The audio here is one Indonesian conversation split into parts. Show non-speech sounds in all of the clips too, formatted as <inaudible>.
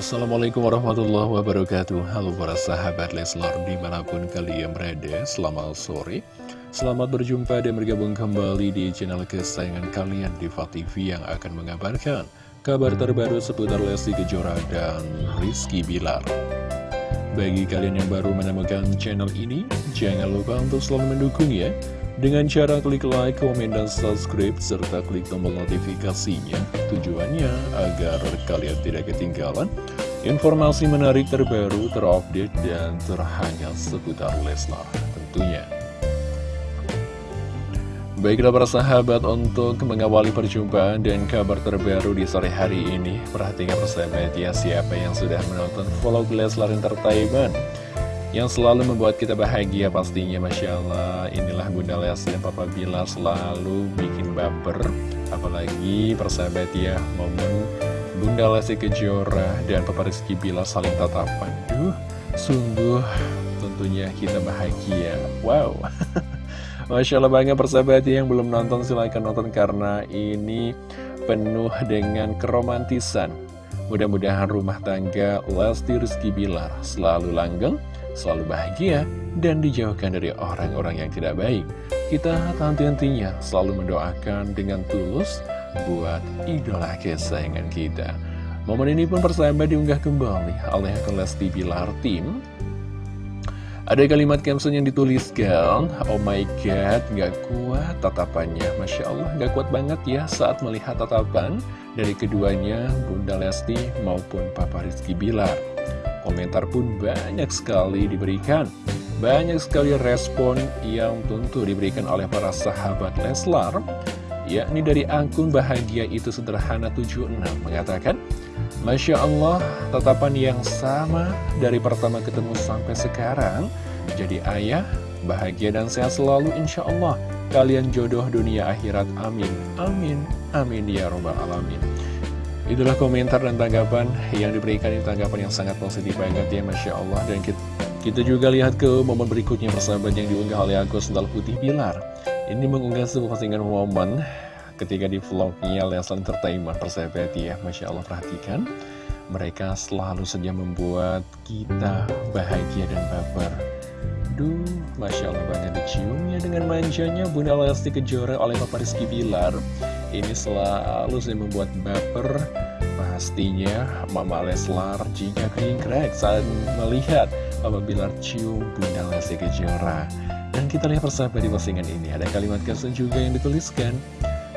Assalamualaikum warahmatullahi wabarakatuh. Halo para sahabat Leslar di mana pun kalian berada Selamat sore. Selamat berjumpa dan bergabung kembali di channel kesayangan kalian Diva TV yang akan mengabarkan Kabar terbaru seputar Lesti Kejora dan Rizky Bilar. Bagi kalian yang baru menemukan channel ini Jangan lupa untuk selalu mendukung ya dengan cara klik like, komen, dan subscribe, serta klik tombol notifikasinya. Tujuannya agar kalian tidak ketinggalan informasi menarik terbaru, terupdate, dan terhangat seputar Leslar tentunya. Baiklah para sahabat untuk mengawali perjumpaan dan kabar terbaru di sore hari ini Perhatikan persahabat ya siapa yang sudah menonton vlog Leslar Entertainment yang selalu membuat kita bahagia pastinya Masya Allah. Inilah Bunda dan Papa Bila selalu bikin baper. Apalagi persahabat ya momen Bunda Lesti Kejora dan Papa Rizky Bila saling tatapan. Duh sungguh tentunya kita bahagia. Wow. <laughs> Masya Allah banget persahabat ya, yang belum nonton silahkan nonton karena ini penuh dengan keromantisan. Mudah-mudahan rumah tangga Lesti Rizky Bilar selalu langgeng selalu bahagia, dan dijauhkan dari orang-orang yang tidak baik. Kita henti-hentinya selalu mendoakan dengan tulus buat idola kesayangan kita. Momen ini pun persahabat diunggah kembali oleh Lesti Bilar Tim. Ada kalimat caption yang dituliskan, Oh my god, gak kuat tatapannya. Masya Allah, gak kuat banget ya saat melihat tatapan dari keduanya, Bunda Lesti maupun Papa Rizky Bilar. Komentar pun banyak sekali diberikan. Banyak sekali respon yang tentu diberikan oleh para sahabat Leslar Yakni dari akun Bahagia Itu Sederhana 76 mengatakan Masya Allah, tatapan yang sama dari pertama ketemu sampai sekarang. Jadi ayah, bahagia dan sehat selalu insya Allah. Kalian jodoh dunia akhirat, amin. Amin, amin ya robbal alamin Itulah komentar dan tanggapan yang diberikan. Ini tanggapan yang sangat positif banget ya Masya Allah. Dan kita, kita juga lihat ke momen berikutnya persahabat yang diunggah oleh aku Sendal Putih Pilar. Ini mengunggah sebuah postingan momen ketika di vlognya Leslie Entertainment persahabat ya. Masya Allah perhatikan. Mereka selalu saja membuat kita bahagia dan baper. Duh, Masya Allah banget diciumnya dengan manjanya Bunda Lesti Kejora oleh Papa Rizky Bilar ini selalu saya membuat baper Pastinya Mama Leslar jika krek saat melihat Papa Bilar cium Bunda Lesti Kejora. Dan kita lihat persahabat di postingan ini Ada kalimat kesan juga yang dituliskan.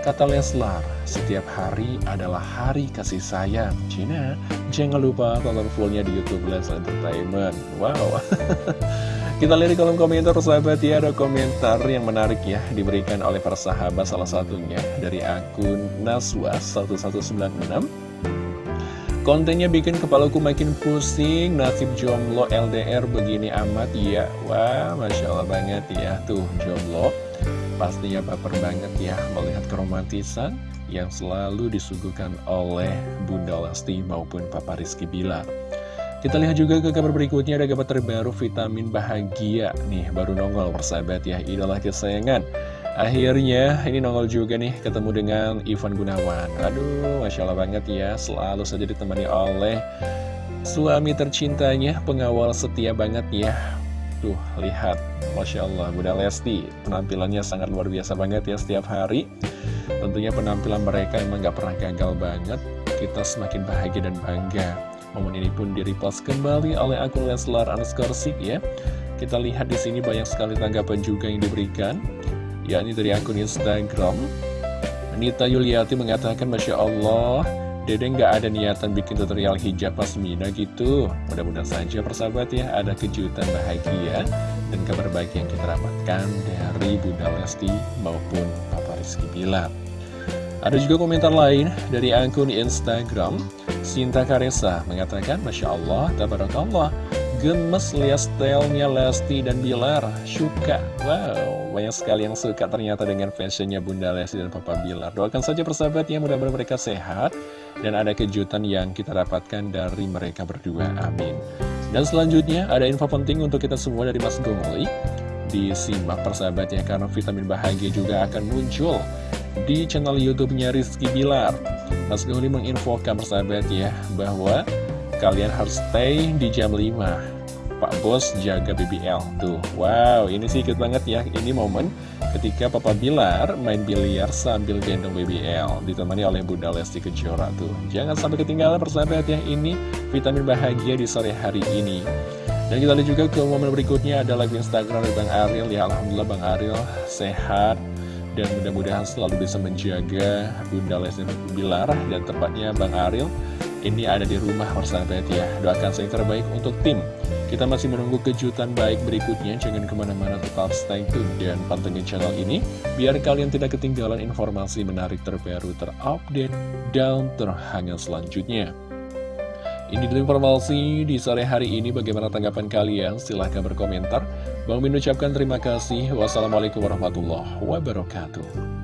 Kata Leslar, setiap hari adalah hari kasih sayang. Cina, jangan lupa tonton fullnya di Youtube Leslar Entertainment. Wow <laughs> Kita lihat di kolom komentar sahabat ya Ada komentar yang menarik ya Diberikan oleh para sahabat salah satunya Dari akun Naswas1196 Kontennya bikin kepalaku makin pusing Nasib jomblo LDR begini amat ya. Wah Masya Allah banget ya Tuh jomblo. Pastinya baper banget ya Melihat keromantisan Yang selalu disuguhkan oleh Bunda Lesti maupun Papa Rizky Bilar kita lihat juga ke kabar berikutnya ada kabar terbaru vitamin bahagia. Nih baru nongol persahabat ya idola kesayangan. Akhirnya ini nongol juga nih ketemu dengan Ivan Gunawan. Aduh Masya Allah banget ya selalu saja ditemani oleh suami tercintanya pengawal setia banget ya. Tuh lihat Masya Allah Bunda Lesti penampilannya sangat luar biasa banget ya setiap hari. Tentunya penampilan mereka emang gak pernah gagal banget. Kita semakin bahagia dan bangga Momen ini pun direpost kembali oleh akun Leslar Anskersik ya. Kita lihat di sini banyak sekali tanggapan juga yang diberikan, yakni dari akun Instagram. Nita Yuliati mengatakan, Masya Allah, Dede nggak ada niatan bikin tutorial hijab pasmina gitu. Mudah-mudahan saja persahabat ya, ada kejutan bahagia dan kabar baik yang kita dapatkan dari Bunda Lesti maupun Papa Rizky Bilar. Ada juga komentar lain dari akun Instagram Sinta Karesa mengatakan Masya Allah, Tabarakallah Gemes lihat stylenya Lesti dan Bilar. Suka, wow Banyak sekali yang suka ternyata dengan fashionnya Bunda Lesti dan Papa Bilar. Doakan saja persahabat ya mudah-mudahan mereka sehat Dan ada kejutan yang kita dapatkan dari mereka berdua, amin. Dan selanjutnya ada info penting untuk kita semua dari Mas Gomoli. Disimak persahabat ya karena vitamin bahagia juga akan muncul di channel YouTube-nya Rizky Bilar. Mas Gauli menginfokan persahabat ya bahwa kalian harus stay di jam 5 Pak Bos jaga BBL Tuh, wow, ini sih ikut banget ya. Ini momen ketika Papa Bilar main biliar sambil gendong BBL Ditemani oleh Bunda Lesti Kejora tuh. Jangan sampai ketinggalan persahabat ya Ini vitamin bahagia di sore hari ini. Dan kita lihat juga ke momen berikutnya ada live Instagram dari Bang Ariel Ya. Alhamdulillah Bang Ariel sehat dan mudah-mudahan selalu bisa menjaga Bunda Lesti Bilar dan tepatnya Bang Ariel ini ada di rumah persahabat ya doakan saya terbaik untuk tim kita masih menunggu kejutan baik berikutnya jangan ke mana-mana tetap stay tune dan pantengin channel ini biar kalian tidak ketinggalan informasi menarik terbaru terupdate dan terhangat selanjutnya ini dulu informasi di sore hari ini. Bagaimana tanggapan kalian? Silahkan berkomentar. Bang Min ucapkan terima kasih. Wassalamualaikum warahmatullahi wabarakatuh.